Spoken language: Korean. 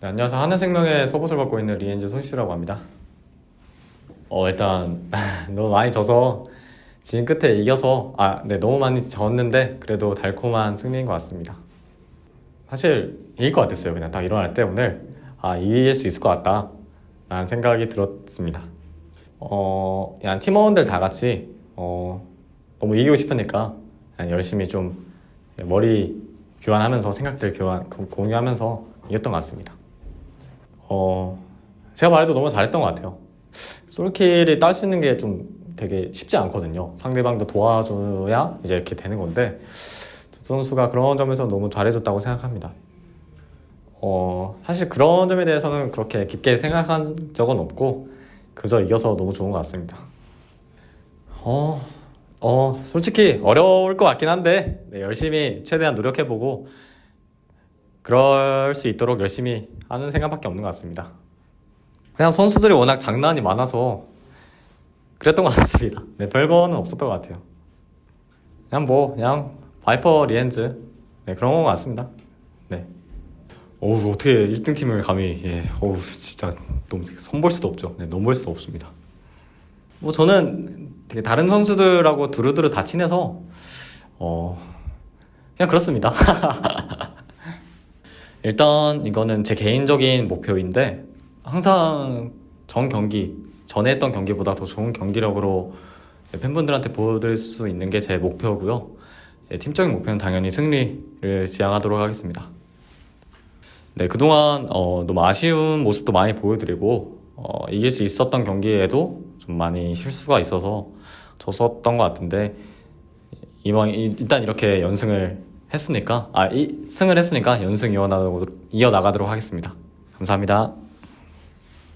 네, 안녕하세요. 하늘생명의 서폿을 맡고 있는 리엔즈 손슈라고 합니다. 어 일단 너무 많이 져서 지금 끝에 이겨서 아 네 너무 많이 졌는데 그래도 달콤한 승리인 것 같습니다. 사실 이길 것 같았어요. 그냥 딱 일어날 때 오늘 아 이길 수 있을 것 같다 라는 생각이 들었습니다. 어 그냥 팀원들 다 같이 어 너무 이기고 싶으니까 열심히 좀 머리 교환하면서 생각들 교환 공- 공유하면서 이겼던 것 같습니다. 어 제가 말해도 너무 잘했던 것 같아요. 솔킬이 딸 수 있는 게 좀 되게 쉽지 않거든요. 상대방도 도와줘야 이제 이렇게 되는 건데 저 선수가 그런 점에서 너무 잘해줬다고 생각합니다. 어 사실 그런 점에 대해서는 그렇게 깊게 생각한 적은 없고 그저 이겨서 너무 좋은 것 같습니다. 어, 어 솔직히 어려울 것 같긴 한데 네, 열심히 최대한 노력해보고 그럴 수 있도록 열심히 하는 생각밖에 없는 것 같습니다. 그냥 선수들이 워낙 장난이 많아서 그랬던 것 같습니다. 네, 별거는 없었던 것 같아요. 그냥 뭐 그냥 바이퍼 리헨즈 네, 그런 것 같습니다. 네. 어우 어떻게 1등 팀을 감히 예, 어우 진짜 너무 선볼 수도 없죠. 네, 넘볼 수도 없습니다. 뭐 저는 되게 다른 선수들하고 두루두루 다 친해서 어 그냥 그렇습니다. 일단 이거는 제 개인적인 목표인데 항상 전 경기 전에 했던 경기보다 더 좋은 경기력으로 팬분들한테 보여드릴 수 있는 게 제 목표고요. 팀적인 목표는 당연히 승리를 지향하도록 하겠습니다. 네, 그동안 어, 너무 아쉬운 모습도 많이 보여드리고 어, 이길 수 있었던 경기에도 좀 많이 실수가 있어서 졌었던 것 같은데 이번 이- 일단 이렇게 연승을 했으니까 아 이, 승을 했으니까 연승 이어나가도록, 이어나가도록 하겠습니다. 감사합니다.